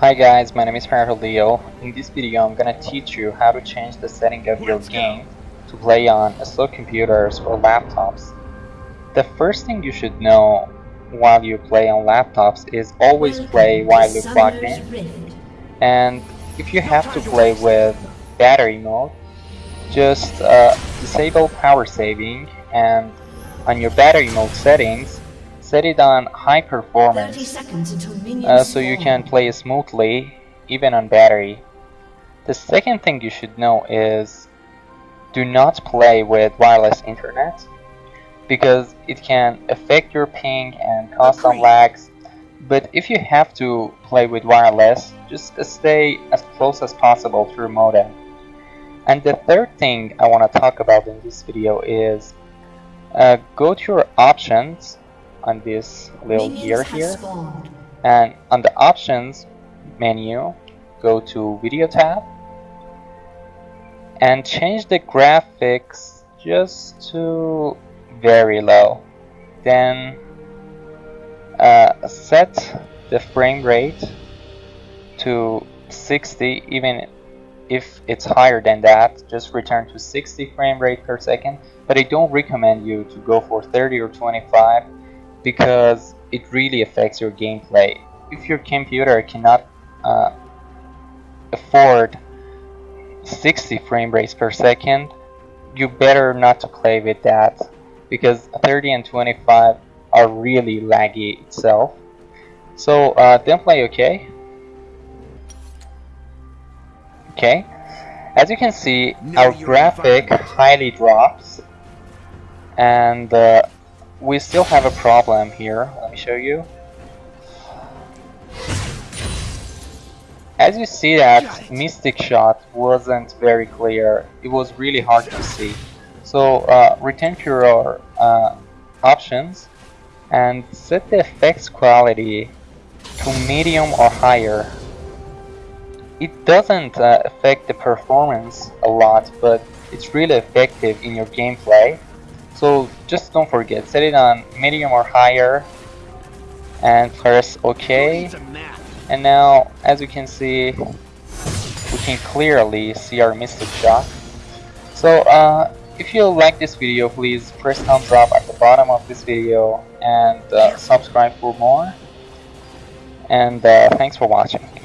Hi guys, my name is Farrell Leo. In this video I'm gonna teach you how to change the setting of your game to play on slow computers or laptops. The first thing you should know while you play on laptops is always play while you're plugged in. And if you have to play with battery mode, just uh, disable power saving and on your battery mode settings set it on high performance uh, so you can play smoothly even on battery. The second thing you should know is do not play with wireless internet because it can affect your ping and cause some lags but if you have to play with wireless just stay as close as possible to your modem. And the third thing I want to talk about in this video is uh, go to your options on this little gear here. and on the options menu go to video tab and change the graphics just to very low. Then uh, set the frame rate to 60 even if it's higher than that just return to 60 frame rate per second. But I don't recommend you to go for 30 or 25 because it really affects your gameplay. If your computer cannot uh, afford 60 frame rates per second you better not to play with that because 30 and 25 are really laggy itself. So uh, then play okay. Okay, as you can see, our graphic highly drops, and uh, we still have a problem here. Let me show you. As you see that Mystic Shot wasn't very clear, it was really hard to see. So uh, return to your uh, options and set the effects quality to medium or higher it doesn't uh, affect the performance a lot, but it's really effective in your gameplay. So just don't forget, set it on medium or higher and press OK. And now, as you can see, we can clearly see our Mystic Shot. So uh, if you like this video, please press thumbs up at the bottom of this video and uh, subscribe for more. And uh, thanks for watching.